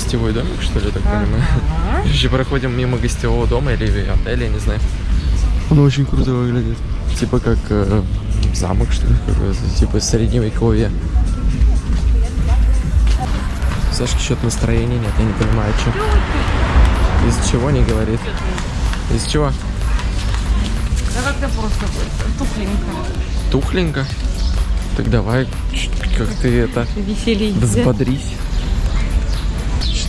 гостевой домик, что ли, так понимаю. Ага. Короче, проходим мимо гостевого дома или отеля, я не знаю. Он очень круто выглядит. Типа как э, замок, что ли, какой-то, типа средневековье. Сашки что-то настроения нет, я не понимаю, что. Из чего не говорит? Из чего? Да как-то просто тухленько. Тухленько? Так давай, как ты это, Веселей. взбодрись.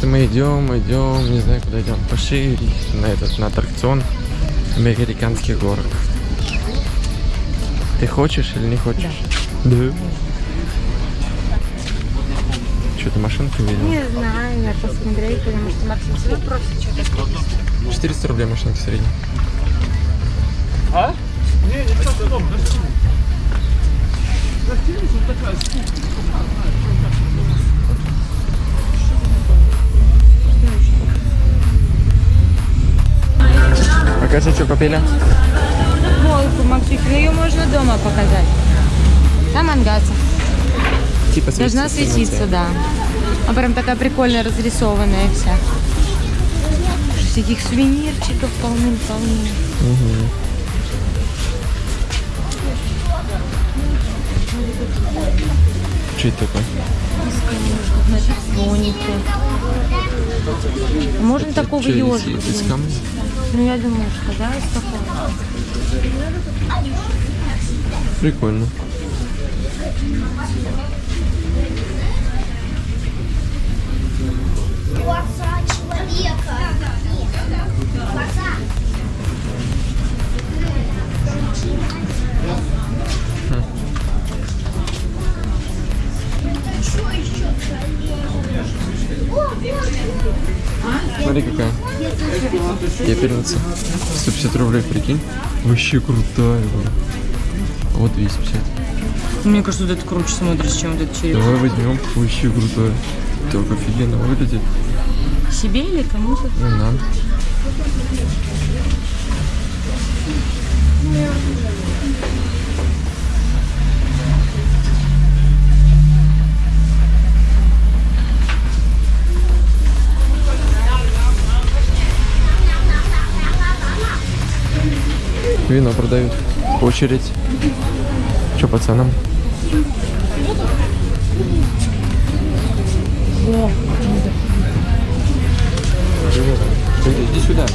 Что мы идем, идем, не знаю, куда идем. Пошли на этот, на аттракцион американских горок. Ты хочешь или не хочешь? Да. Что, ты машинку видел? Не знаю, надо посмотреть, потому что Максим все равно просит что-то. 400 рублей машинка средняя. Покажи, что купили. Волку, Максим, ну ее можно дома показать. Там ангаться. Типа Должна светиться да. А прям такая прикольная, разрисованная вся. Всяких сувенирчиков полным-полным. Что это такое? Слоники. Можно такого ежика? из камня? Ну, я думаю, что да, такого. Прикольно. Глаза человека. Глаза. Что еще? О, вот. Смотри, какая. Пепельница. 150 рублей, прикинь. Вообще крутая. блин. Вот 250. Мне кажется, вот это круче смотрится, чем вот этот череп. Давай возьмем. Вообще крутая. Так офигенно выглядит. Себе или кому-то? Ну, нам. Вино продают. Очередь. Че по ценам? Иди сюда.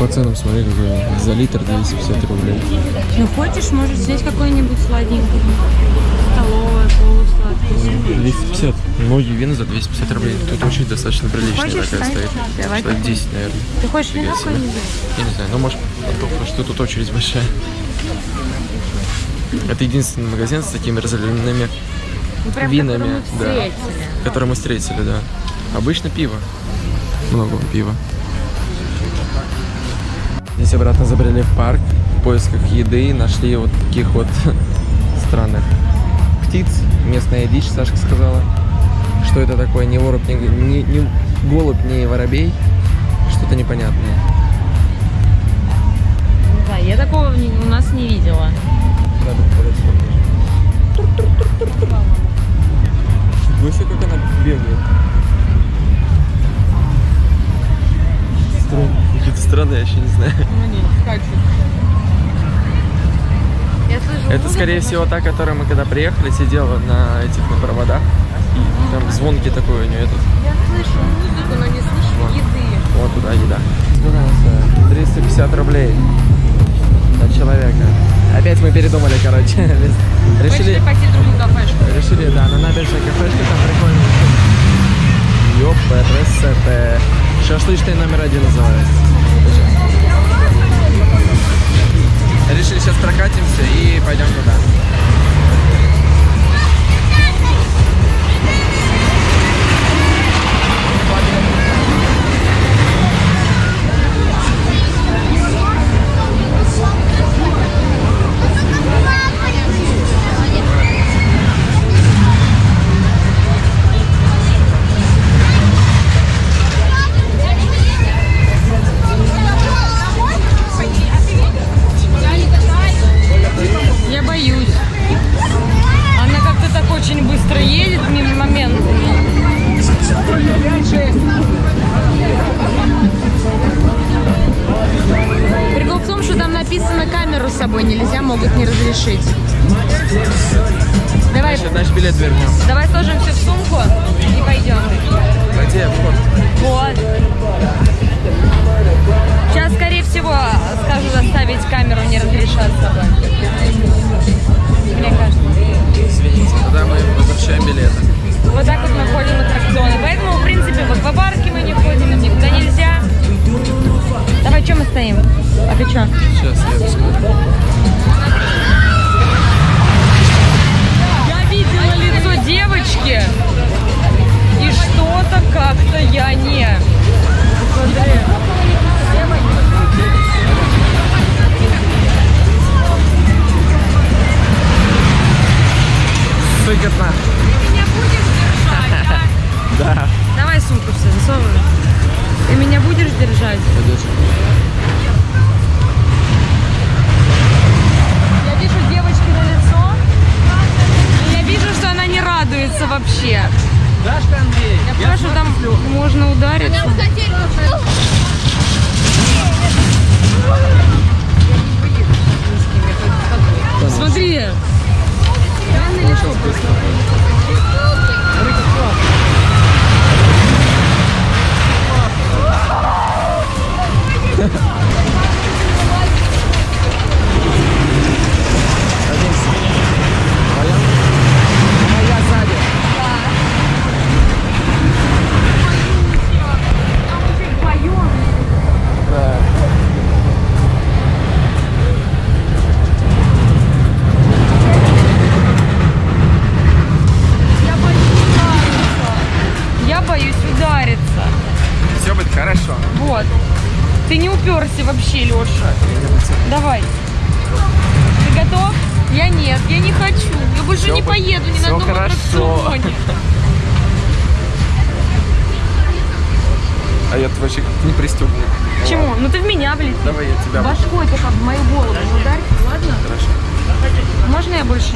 По ценам смотри, какой за литр 250 рублей. Ну, хочешь, можешь взять какой-нибудь сладенький. Столовое, полусладкое. 250. Многие вина за 250 рублей. Тут очередь достаточно приличная Хочешь, такая стоит. Давай Человек купим. 10, наверное. Ты хочешь вино какое-нибудь? Я не знаю, ну может потом, потому что тут очередь большая. Это единственный магазин с такими разливными, Ну, прям Винами, который мы да. встретили. который мы встретили, да. Обычно пиво. Много пива. Здесь обратно забрели в парк в поисках еды, нашли вот таких вот странных птиц. Местная дичь, Сашка сказала. Что это такое? Не вороб, не, не- не голубь, не воробей. Что-то непонятное. Да, я такого не- у нас не видела. Надо поближе. Слушай, как она бегает. Странно. Какие-то странные, я еще не знаю. Ну, не, скачет. Это, скорее всего, та, которая мы когда приехали, сидела на этих на проводах. И там звонки такой у нее этот. Я слышу музыку, но не слышу еды. Вот туда еда. 350 рублей на человека. Опять мы передумали, короче. Решили, Решили пойти в другую кафешку. решили, да, на набережной кафешке там прикольно. ЕПРСТ. Шашлычный номер один называется. Решили сейчас прокатимся и пойдем туда. Давай, Значит, значит, билет вернем. давай сложим все в сумку и пойдем. Где вход? Вот. Сейчас, скорее всего, скажу заставить камеру не разрешать с собой. Мне кажется. Извините, тогда мы возвращаем билеты. Вот так вот мы ходим в аттракционы. Поэтому, в принципе, в аквапарке мы не ходим, никуда нельзя. Давай, что мы стоим? А ты что? Сейчас я посмотрю. Девочки, и что-то как-то я не. Смотри. Сыкотно. Ты меня будешь держать, да? Да. Давай сумку все засовывай. Ты меня будешь держать? Я радуется вообще. Дашка, Андрей. Я прошу, там можно удариться. Смотри. Или что? Садимся.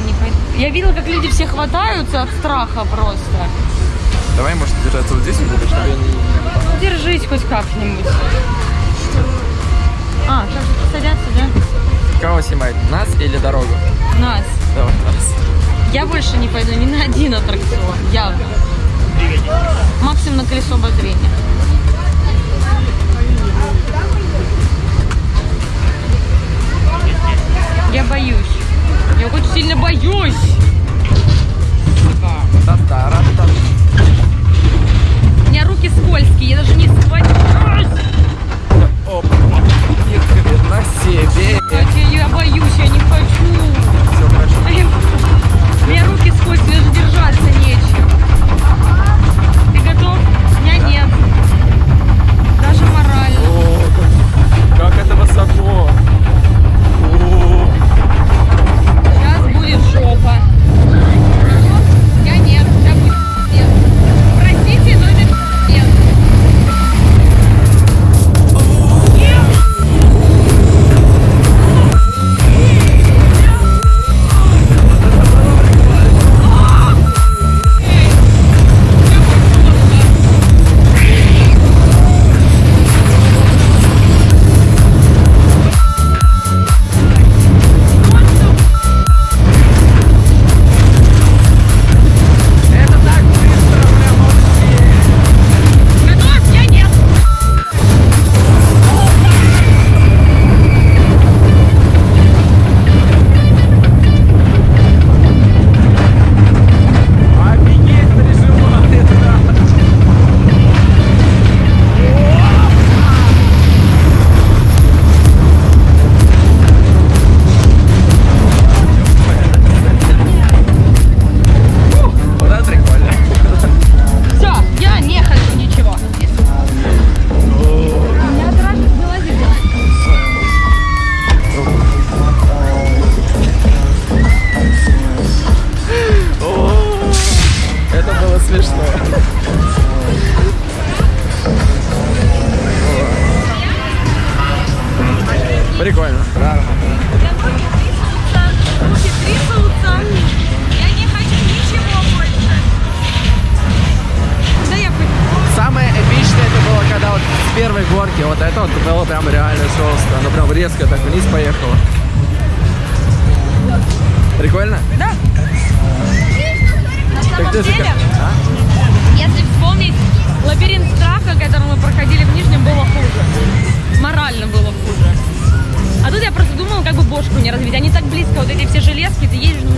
Не пойду? Я видела, как люди все хватаются от страха просто. Давай, может, держаться вот здесь немного, чтобы я не... Держись хоть как-нибудь. А, сейчас садятся, да? Кого снимать? Нас или дорогу? Нас. Давай, нас. Я больше не пойду ни на один аттракцион, явно. Максимум на колесо обозрения. Я боюсь. Я очень сильно боюсь. Та-та-ра-та. У меня руки скользкие, я даже не схвачусь. Оп. Хрена себе. Я боюсь, я не хочу. Все прям реально жестко. Оно прям резко так вниз поехало. Прикольно? Да. На Так самом же деле, а? если вспомнить, лабиринт страха, который мы проходили в Нижнем, было хуже. Морально было хуже. А тут я просто думала, как бы бошку не разбить. Они так близко, вот эти все железки, ты едешь, ну,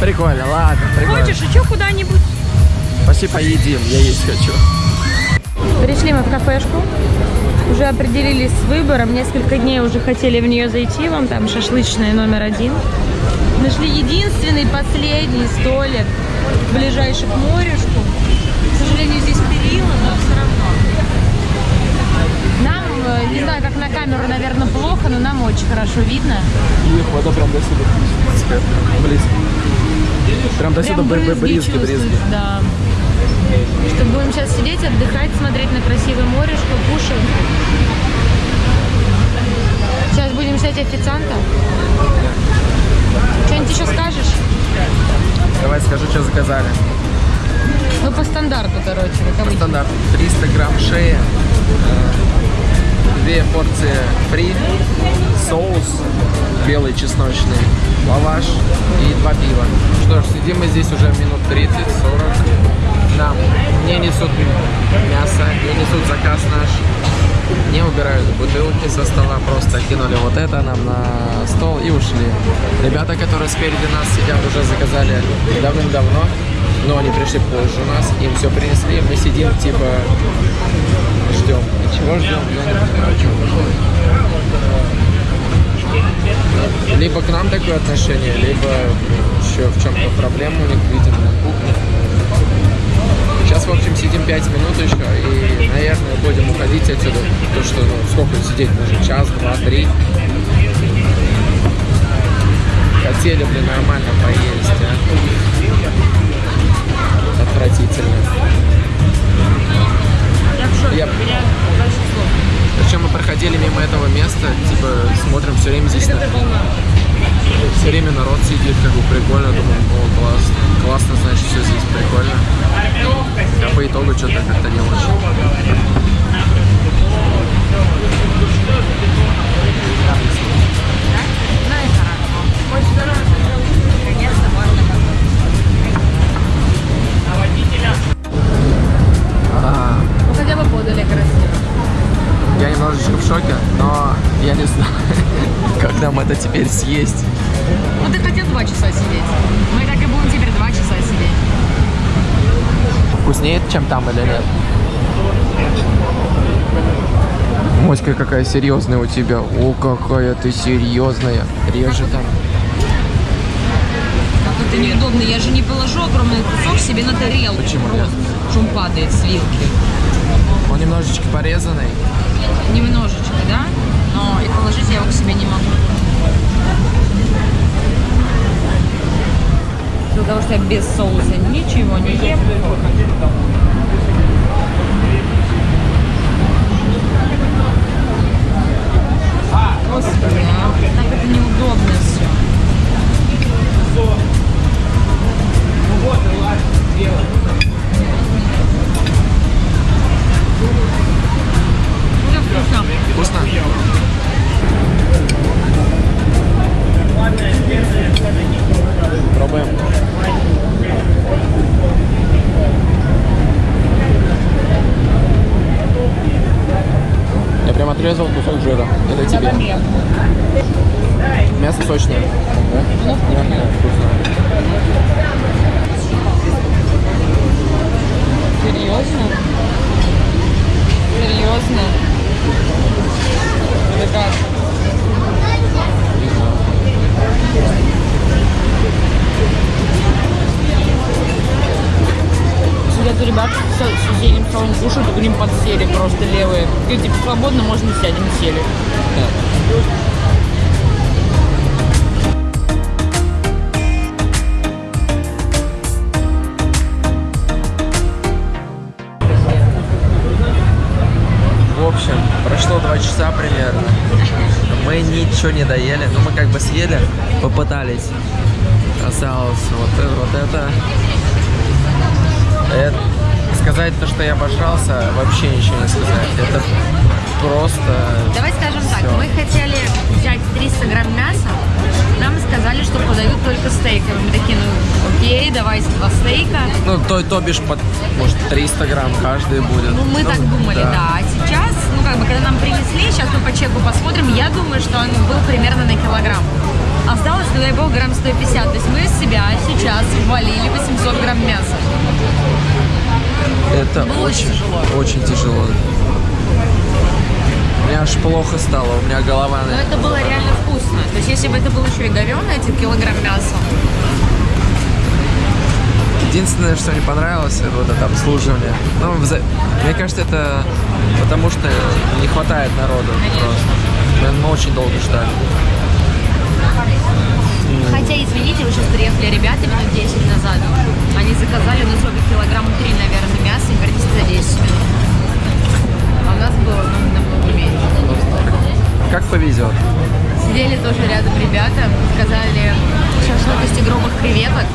Прикольно, ладно, прикольно. хочешь, еще куда-нибудь. Пошли поедим, я есть хочу. Пришли мы в кафешку, уже определились с выбором, несколько дней уже хотели в нее зайти, вам там шашлычная номер один. Нашли единственный, последний столик, ближайший к морюшку. К сожалению, здесь перила, но все равно. Нам, э, не знаю, как на камеру, наверное, плохо, но нам очень хорошо видно. Их вода прям до сюда. Близко. Прям до сюда Прям б- б- бризги, чувствуешь, бризги. Да. Что будем сейчас сидеть, отдыхать, смотреть на красивое морешко, кушать. Сейчас будем ждать официанта. Что-нибудь еще скажешь? Давай скажу, что заказали. Ну, по стандарту, короче, как обычно. Стандарт 300 грамм шея, э, две порции фри, соус белый чесночный, лаваш и два пива. Что ж, сидим мы здесь уже минут 30-40. Нам не несут мясо, не несут заказ наш, не убирают бутылки со стола, просто кинули вот это нам на стол и ушли. Ребята, которые спереди нас сидят, уже заказали давным-давно, но они пришли позже нас, им все принесли, мы сидим типа ждем. Чего ждем? Я не. Либо к нам такое отношение, либо еще в чем-то проблема у них, видимо. Сейчас, в общем, сидим 5 минут еще и, наверное, будем уходить отсюда. Потому что, ну, сколько сидеть можно? Час, два, три. Хотели бы нормально поесть, а? Отвратительно. Я в шоке, Я-. Причем мы проходили мимо этого места, типа, смотрим все время здесь на... Все время народ сидит, как бы прикольно, думаю, о, класс, классно, значит, все здесь прикольно. А по итогу что-то как-то не очень. Съесть. Ну, ты хотел два часа сидеть. Мы так и будем теперь два часа сидеть. Вкуснее, чем там или нет? Моська какая серьезная у тебя. О, какая ты серьезная. Реже там. Как это неудобно. Я же не положу огромный кусок себе на тарелку. Почему нет? Он падает с вилки. Он немножечко порезанный. Немножечко, да? Но и положить я его к себе не могу. Из-за того, что я без соуса ничего не ем. Господи, а так это неудобно все. Уже вкусно. Вкусно? Пробуем. Я прям отрезал кусок жира. Это тебе. Мясо сочное. Да? Мягкое, вкусно. Подсели просто левые. И типа свободно можно сядем, сели. Общем, прошло два часа примерно. Мы ничего не доели. Ну, мы как бы съели, попытались. Осталось вот это, вот это. Это- сказать то, что я обожрался, вообще ничего не сказать. Это просто... Давай скажем все. так, мы хотели взять 300 грамм мяса, нам сказали, что подают только стейк. Мы такие, ну окей, давай два стейка. Ну, то, то бишь, под, может, 300 грамм каждый будет. Ну, мы ну, так думали, да. да. А сейчас, ну, как бы, когда нам принесли, сейчас мы по чеку посмотрим, я думаю, что он был примерно на килограмм. Осталось, ну, дай бог, грамм 150. То есть мы из себя сейчас ввалили 800 грамм мяса. Это Было очень тяжело. очень тяжело. Мне аж плохо стало, у меня голова... Но это было реально вкусно. То есть если бы это был еще и говёный, один килограмм мяса, Единственное, что не понравилось, это вот это обслуживание. Ну, вза- мне кажется, это потому что не хватает народу просто. Мы очень долго ждали. Хотя, извините, вы сейчас приехали ребята минут 10 назад. Они заказали, ну, сколько, килограмм 3, наверное, мяса и вернись за 10 минут. А у нас было ну, намного меньше. Как повезет. Сидели тоже рядом ребята, сказали шашлык из тигровых креветок.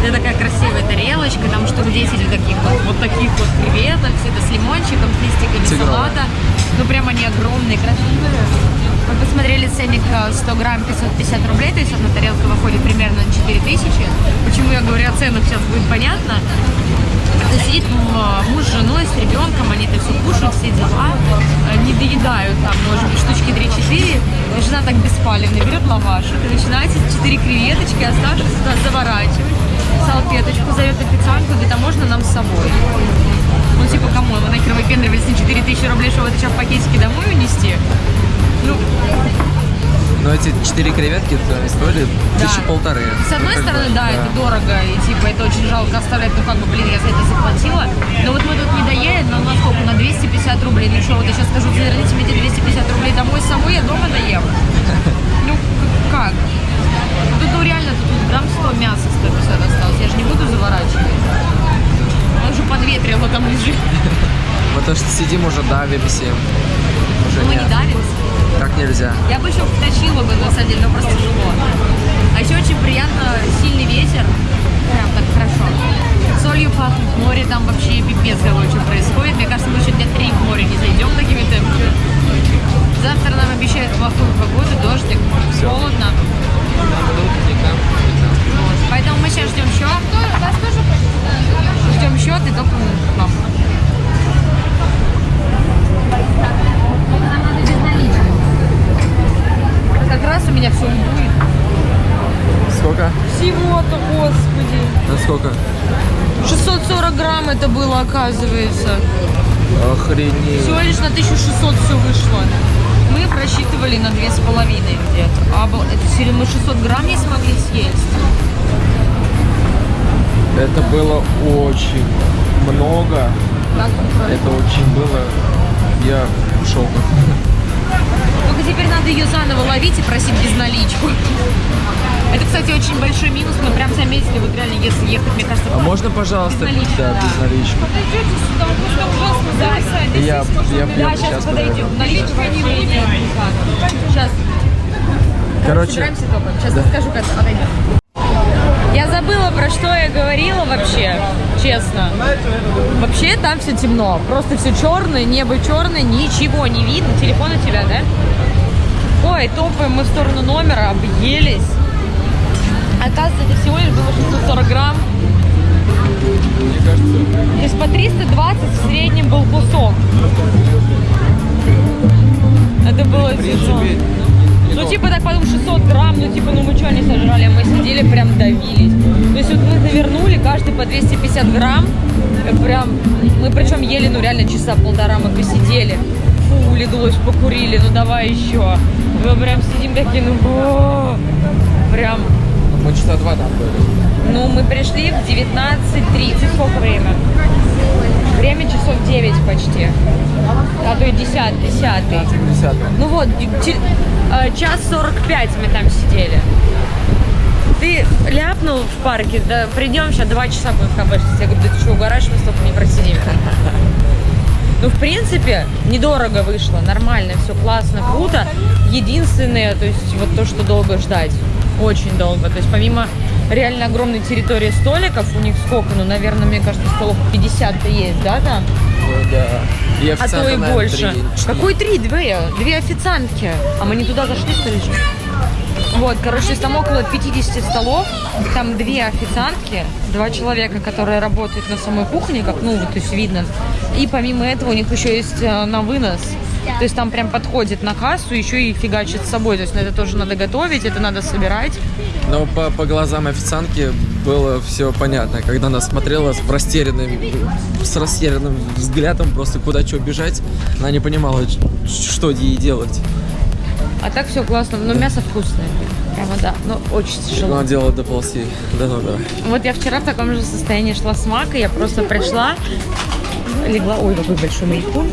Это такая красивая тарелочка, там штук 10 вот таких вот, вот таких вот креветок, все это с лимончиком, с листиками Тигровые. салата. Ну прям они огромные, красивые. Мы посмотрели ценник э, 100 грамм 550 рублей, то есть одна тарелка выходит примерно на 4000. Почему я говорю о ценах, сейчас будет понятно. То есть сидит муж с женой, с ребенком, они это все кушают, все дела, э, не доедают там, может быть, штучки 3-4, и жена так беспалевно берет лаваш, и начинает эти 4 креветочки, оставшиеся туда заворачивать, салфеточку зовет официантку, говорит, а можно нам с собой? Ну, типа, кому? Вы нахер выпендривались на 4000 рублей, чтобы это сейчас в пакетике домой унести? Ну, Но эти четыре креветки стоили Да. тысячи полторы. С одной Ну, стороны, бы, да, это дорого, и типа это очень жалко оставлять, ну как бы, блин, я за это заплатила. Но вот мы тут не доели, но на сколько? На 250 рублей. Ну что, вот я сейчас скажу, заверните мне эти 250 рублей домой самой, я дома доем. Ну, как? Тут, ну, реально, тут грамм 100 мяса 150 осталось, я же не буду заворачивать. Он уже подветрило там лежит. Мы то, что сидим уже давим всем. Уже Мы не давимся. Так нельзя. Я бы еще втащила бы, на самом деле, но просто тяжело. А еще очень приятно сильный ветер. Прям так хорошо. Солью пахнет, море там вообще пипец короче происходит. Мне кажется, мы еще дня три в море не зайдем такими темпами. Завтра нам обещают плохую погоду, дождик, холодно. Вот. Поэтому мы сейчас ждем счет. Ждем счет и только вам. Нам надо без налички. Как раз у меня все будет. Сколько? Всего-то, господи. На сколько? 640 грамм это было, оказывается. Охренеть. Всего лишь на 1600 все вышло. Мы просчитывали на 2,5 где-то. А это серьезно, мы 600 грамм не смогли съесть. Это было очень много. Это очень было. Я в шоке. Теперь надо ее заново ловить и просить безналичку. Это, кстати, очень большой минус. Мы прям заметили, вот реально, если ехать, мне кажется, А можно, пожалуйста, Безналичку, да, да. без налички? Подойдете сюда, он просто ужасно зависает. Я, я, я, Да, сейчас сейчас подойдем. Наличка нет никак. Сейчас. Короче, Собираемся только. Сейчас да. расскажу, как отойдем. Я забыла, про что я говорила вообще, честно. Вообще там все темно. Просто все черное, небо черное, ничего не видно. Телефон у тебя, да? Ой, топаем мы в сторону номера, объелись. Оказывается, это всего лишь было 640 грамм. мне кажется, То есть по 320 в среднем был кусок. Это было тяжело. Ну, типа, так потом 600 грамм, ну, типа, ну, мы что не сожрали, а мы сидели, прям давились. То есть, вот мы навернули, каждый по 250 грамм, э, прям, мы причем ели, ну, реально часа полтора мы посидели. Фу, улеглось, покурили, ну, давай еще. Мы прям сидим такие, ну, о, прям, мы часа два там были. ну, мы пришли в 19.30, сколько время? Время часов 9 почти. А то и 10, 10. Десятый. Ну вот, э, час 45 мы там сидели. Ты ляпнул в парке, да придем сейчас два часа будем в кафе. Я говорю, да ты что, угораешь, мы столько не просидим. Ну, в принципе, недорого вышло, нормально, все классно, круто. Единственное, то есть вот то, что долго ждать, очень долго. То есть помимо реально огромной территории столиков, у них сколько, ну, наверное, мне кажется, столов 50-то есть, да, там? Ну, да. И А то и наверное, больше. три, четыре. Какой три? Две. Две официантки. А мы не туда зашли, что ли? Вот, короче, там около 50 столов, там две официантки, два человека, которые работают на самой кухне, как, ну, вот, то есть видно. И помимо этого у них еще есть э, на вынос. То есть там прям подходит на кассу, еще и фигачит с собой. То есть это тоже надо готовить, это надо собирать. Но по, по глазам официантки было все понятно. Когда она смотрела с растерянным, с растерянным взглядом, просто куда что бежать, она не понимала, что ей делать. А так все классно, но мясо вкусное. Прямо да, но очень тяжело. Она делала доползти до номера. Вот я вчера в таком же состоянии шла с Макой, я просто пришла, легла, ой, какой большой мейкун.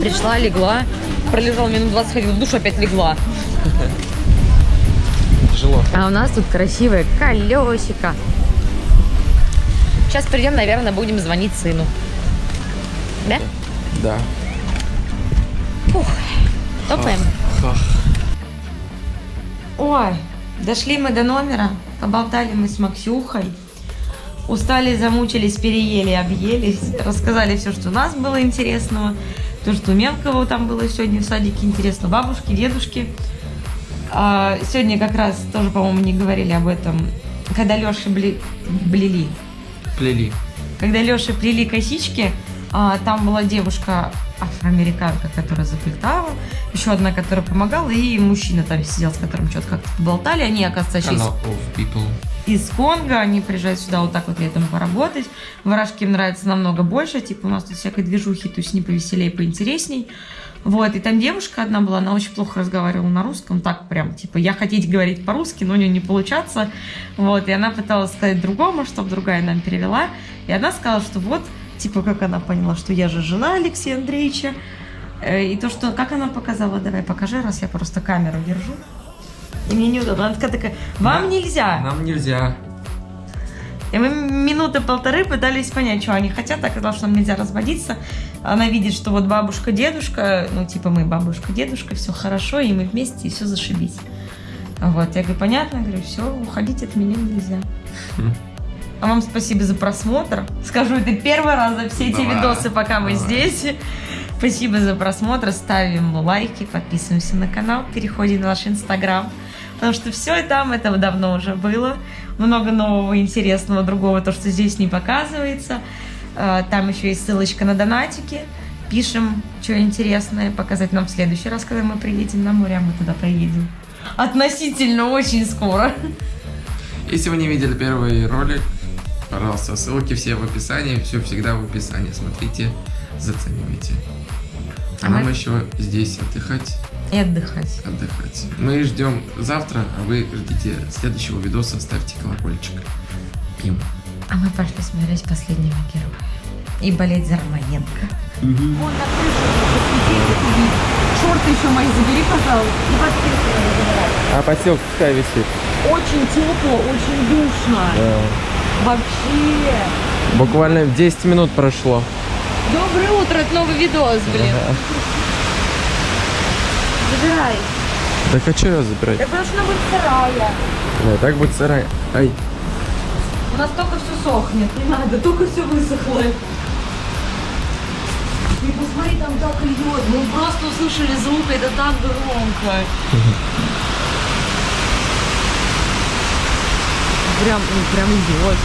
Пришла, легла, пролежала минут 20, ходила в душ, опять легла. Тяжело. А у нас тут красивое колесико. Сейчас придем, наверное, будем звонить сыну. Да? Да. Фух. Топаем. Ах. Ой, дошли мы до номера, поболтали мы с Максюхой. Устали, замучились, переели, объелись. Рассказали все, что у нас было интересного. То, что у мелкого там было сегодня в садике интересно. Бабушки, дедушки. А, сегодня как раз тоже, по-моему, не говорили об этом. Когда Леша бле... блели. Плели. Когда Леша плели косички, а, там была девушка афроамериканка, которая заплетала, еще одна, которая помогала, и мужчина там сидел, с которым что-то как-то болтали. Они, оказывается, Канал of people. Из Конго, они приезжают сюда вот так вот летом поработать. Варашки им нравится намного больше, типа у нас тут всякой движухи, то есть не повеселее, поинтересней. Вот, и там девушка одна была, она очень плохо разговаривала на русском, так прям, типа, я хотеть говорить по-русски, но у нее не получаться. Вот, и она пыталась сказать другому, чтобы другая нам перевела. И она сказала, что вот, типа, как она поняла, что я же жена Алексея Андреевича. Э, И то, что, как она показала, давай покажи, раз я просто камеру держу. И мне неудобно. Она такая, такая вам нельзя. Нам нельзя. И мы минуты полторы пытались понять, что они хотят. Оказалось, что нам нельзя разводиться. Она видит, что вот бабушка, дедушка, ну, типа мы бабушка, дедушка, все хорошо, и мы вместе, и все зашибись. Вот, я говорю, понятно, говорю, все, уходить от меня нельзя. Хм. А вам спасибо за просмотр. Скажу, это первый раз за все эти Давай, видосы, пока мы давай. здесь. Спасибо за просмотр. Ставим лайки, подписываемся на канал, переходим на наш инстаграм. Потому что все и там это давно уже было. Много нового интересного, другого, то, что здесь не показывается. А, Там еще есть ссылочка на донатики. Пишем, что интересное, показать нам в следующий раз, когда мы приедем на море, а мы туда поедем. Относительно очень скоро. Если вы не видели первый ролик, пожалуйста, ссылки все в описании, все всегда в описании. Смотрите, заценивайте. А А нам мы- еще здесь отдыхать, И отдыхать. отдыхать. Мы ждем завтра, а вы ждите следующего видоса, ставьте колокольчик. Пим. А мы пошли смотреть последнего героя. И болеть за Романенко. Вон на крыше Шорты еще мои забери, пожалуйста. И. А подстилка какая висит? Очень тепло, очень душно. Вообще. Буквально 10 минут прошло. Доброе утро, это новый видос, блин. Забирай. Так а что ее забирать? Так потому что она будет сырая. Да, так будет сырая. Ай. У нас только все сохнет. Не надо, только все высохло. Ты посмотри, там так льет. Мы просто услышали звук, это так громко. Прям, прям льет.